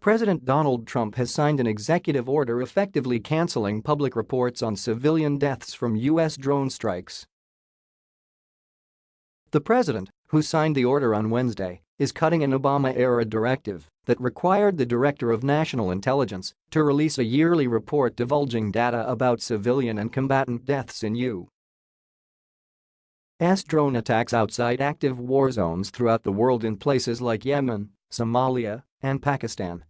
President Donald Trump has signed an executive order effectively canceling public reports on civilian deaths from U.S. drone strikes. The president, who signed the order on Wednesday, is cutting an Obama-era directive that required the Director of National Intelligence to release a yearly report divulging data about civilian and combatant deaths in U.S. drone attacks outside active war zones throughout the world in places like Yemen, Somalia, and Pakistan.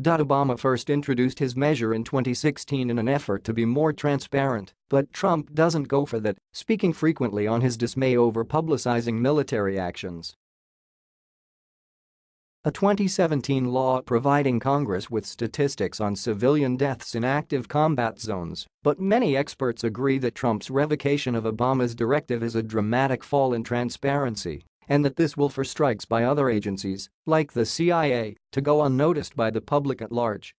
Obama first introduced his measure in 2016 in an effort to be more transparent, but Trump doesn't go for that, speaking frequently on his dismay over publicizing military actions. A 2017 law providing Congress with statistics on civilian deaths in active combat zones, but many experts agree that Trump's revocation of Obama's directive is a dramatic fall in transparency and that this will for strikes by other agencies, like the CIA, to go unnoticed by the public at large.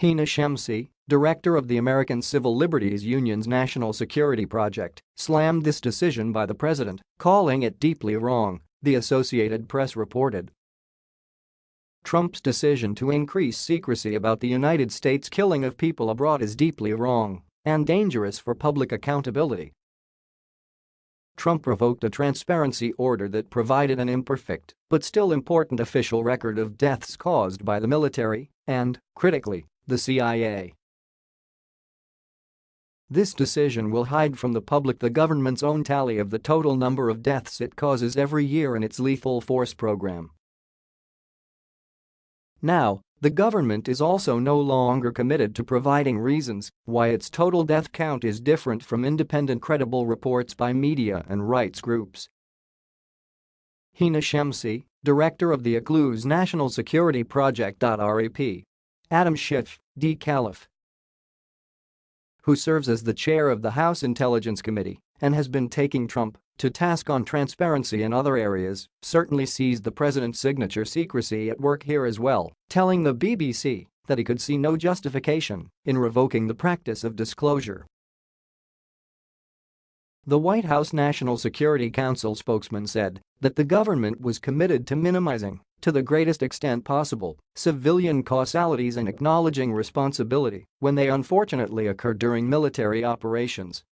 Hina Shamsi, director of the American Civil Liberties Union's National Security Project, slammed this decision by the president, calling it deeply wrong, the Associated Press reported. Trump's decision to increase secrecy about the United States killing of people abroad is deeply wrong and dangerous for public accountability, Trump revoked a transparency order that provided an imperfect but still important official record of deaths caused by the military and, critically, the CIA. This decision will hide from the public the government's own tally of the total number of deaths it causes every year in its lethal force program. Now, the government is also no longer committed to providing reasons why its total death count is different from independent credible reports by media and rights groups. Hina Shamsi, director of the ACLU's National Security Project. RAP. Adam Schiff, D. Calif, who serves as the chair of the House Intelligence Committee and has been taking Trump to task on transparency in other areas, certainly sees the president's signature secrecy at work here as well, telling the BBC that he could see no justification in revoking the practice of disclosure. The White House National Security Council spokesman said that the government was committed to minimizing, to the greatest extent possible, civilian causalities and acknowledging responsibility when they unfortunately occur during military operations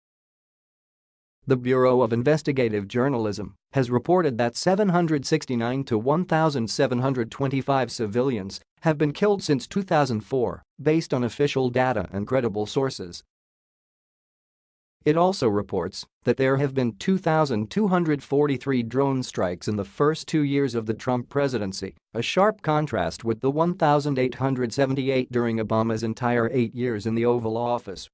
the Bureau of Investigative Journalism has reported that 769 to 1,725 civilians have been killed since 2004, based on official data and credible sources. It also reports that there have been 2,243 drone strikes in the first two years of the Trump presidency, a sharp contrast with the 1,878 during Obama's entire eight years in the Oval Office.